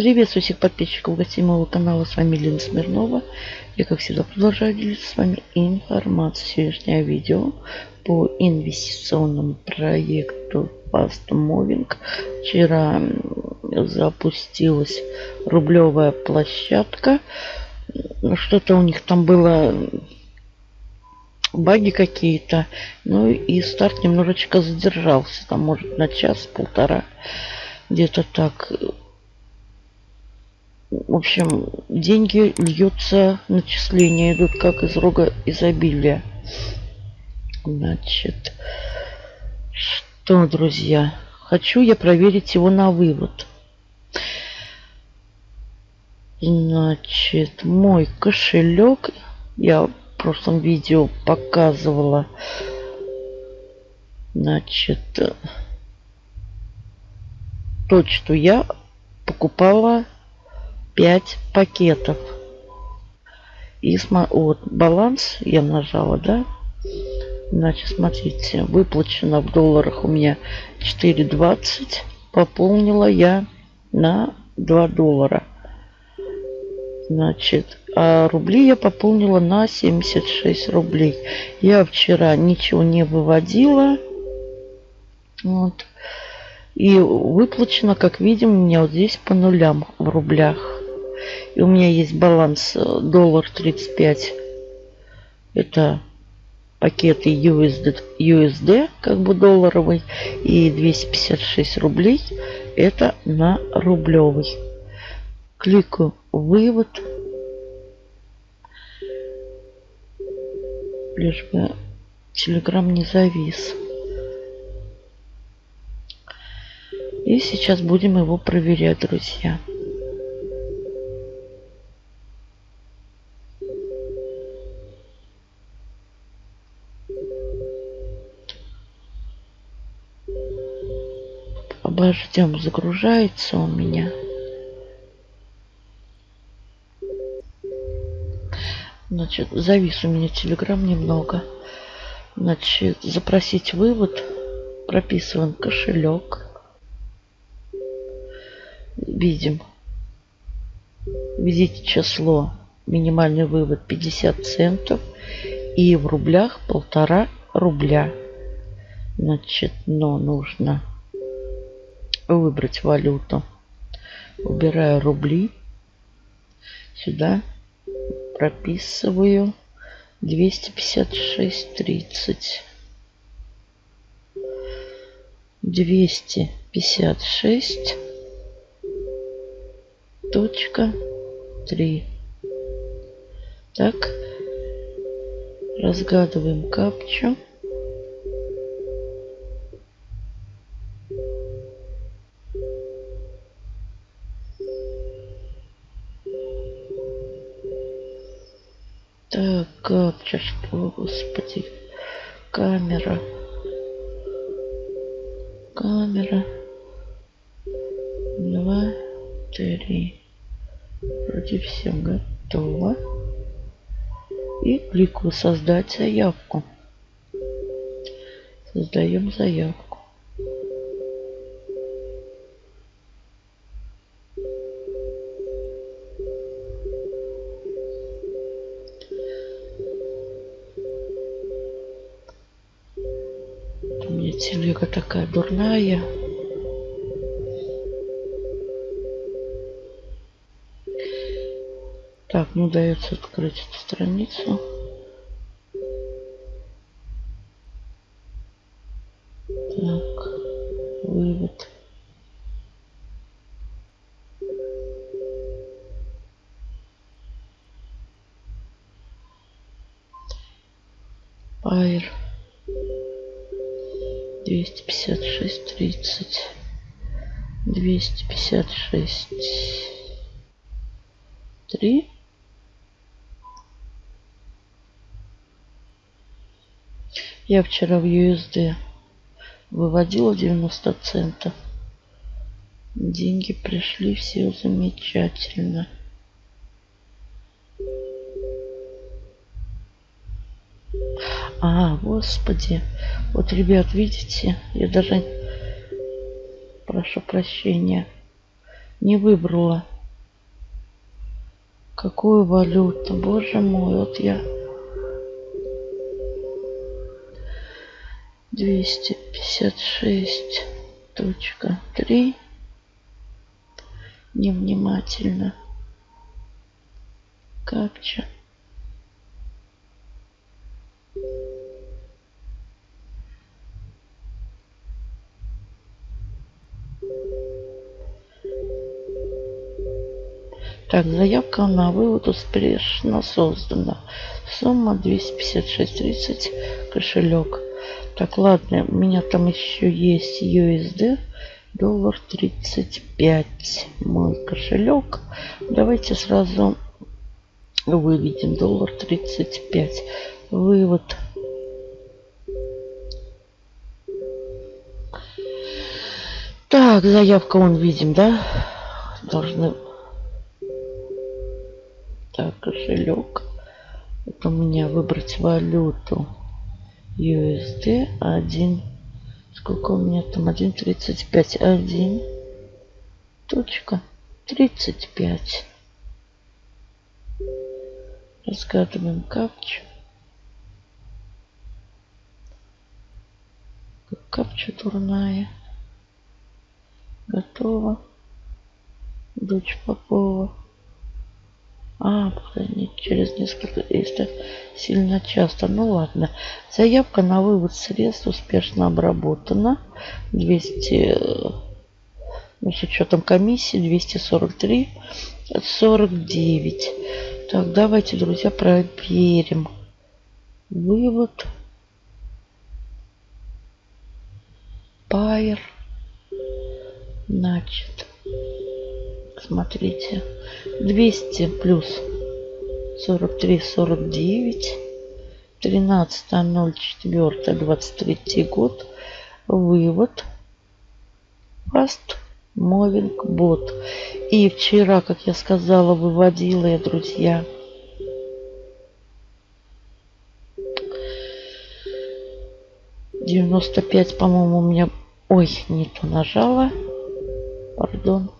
Приветствую всех подписчиков гостей моего канала. С вами Лена Смирнова. Я, как всегда, продолжаю делиться с вами информацией. Сегодняшнее видео по инвестиционному проекту Fast Moving. Вчера запустилась рублевая площадка. Что-то у них там было баги какие-то. Ну и старт немножечко задержался. Там может на час-полтора. Где-то так. В общем, деньги льются, начисления идут как из рога изобилия. Значит, что, друзья, хочу я проверить его на вывод. Значит, мой кошелек, я в прошлом видео показывала, значит, то, что я покупала 5 пакетов. И вот баланс я нажала, да? Значит, смотрите, выплачено в долларах у меня 4,20. Пополнила я на 2 доллара. Значит, а рубли я пополнила на 76 рублей. Я вчера ничего не выводила. Вот. И выплачено, как видим, у меня вот здесь по нулям в рублях. И у меня есть баланс э, доллар 35. Это пакеты USD, USD, как бы долларовый. И 256 рублей. Это на рублевый. Кликаю вывод. Лишь бы Телеграм не завис. И сейчас будем его проверять, друзья. Обождем, загружается у меня. Значит, завис у меня телеграм немного. Значит, запросить вывод. Прописываем кошелек. Видим. Введите число. Минимальный вывод 50 центов. И в рублях полтора рубля. Значит, но нужно выбрать валюту. Убираю рубли. Сюда прописываю 256.30. 256 точка 3. Так, разгадываем капчу. Так, капча, господи, камера, камера, два, три. Вроде все готово. И кликаю создать заявку. Создаем заявку. У меня телега такая дурная. Так, ну дается открыть эту страницу. Так, вывод. Пайр. 256, 30. 256. 3. Я вчера в USD выводила 90 центов. Деньги пришли, все замечательно. А, господи. Вот, ребят, видите, я даже... Прошу прощения. Не выбрала. Какую валюту? Боже мой, вот я... 256 точка 3 невнимательно капча Так, заявка на вывод успешно создана. Сумма 256.30, кошелек. Так, ладно, у меня там еще есть USD. Доллар 35. Мой кошелек. Давайте сразу выведем доллар 35. Вывод. Так, заявка он видим, да? Должны так, кошелек. Это у меня выбрать валюту. USD 1. Сколько у меня там? 1.35. 1. Точка. 35. Разгадываем капчу. Капча турная. Готово. Дочь Попова. А, не через несколько, если сильно часто. Ну ладно. Заявка на вывод средств успешно обработана. 200, ну, с учетом комиссии 243, 49. Так, давайте, друзья, проверим. Вывод. Пайер. Значит, смотрите. 200 плюс 43, 49. 13.04, 23 год. Вывод. Fast Moving Bot. И вчера, как я сказала, выводила я, друзья, девяносто пять, по-моему, у меня... Ой, не то нажала. Пардон.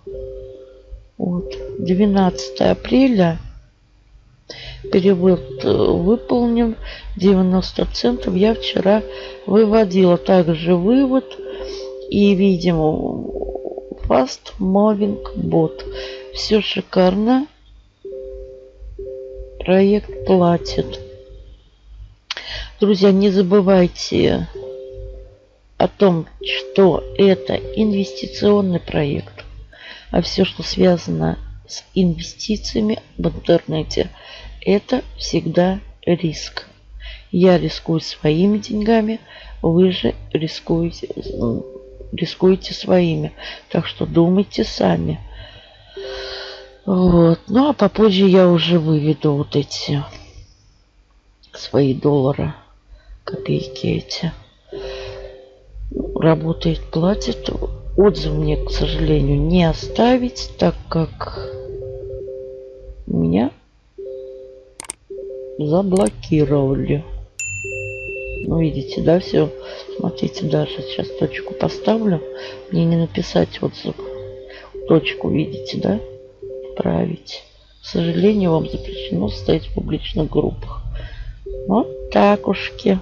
Вот. 12 апреля. Перевод э, выполнен. 90 центов я вчера выводила. Также вывод. И видим Fast Moving Bot. Все шикарно. Проект платит. Друзья, не забывайте о том, что это инвестиционный проект а все, что связано с инвестициями в интернете, это всегда риск. Я рискую своими деньгами, вы же рискуете, рискуете своими. Так что думайте сами. Вот. Ну, а попозже я уже выведу вот эти свои доллары, копейки эти. Работает, платит отзыв мне, к сожалению, не оставить, так как меня заблокировали. Ну, видите, да, все. Смотрите, даже сейчас точку поставлю. Мне не написать отзыв. Точку, видите, да? Отправить. К сожалению, вам запрещено стоять в публичных группах. Вот так ушки.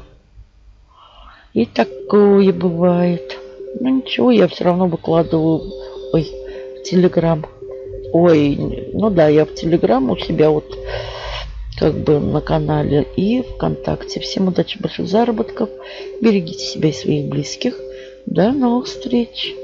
И такое бывает. Ну ничего, я все равно выкладываю ой, в Телеграм. Ой, ну да, я в Телеграм у себя вот как бы на канале и ВКонтакте. Всем удачи, больших заработков. Берегите себя и своих близких. До новых встреч.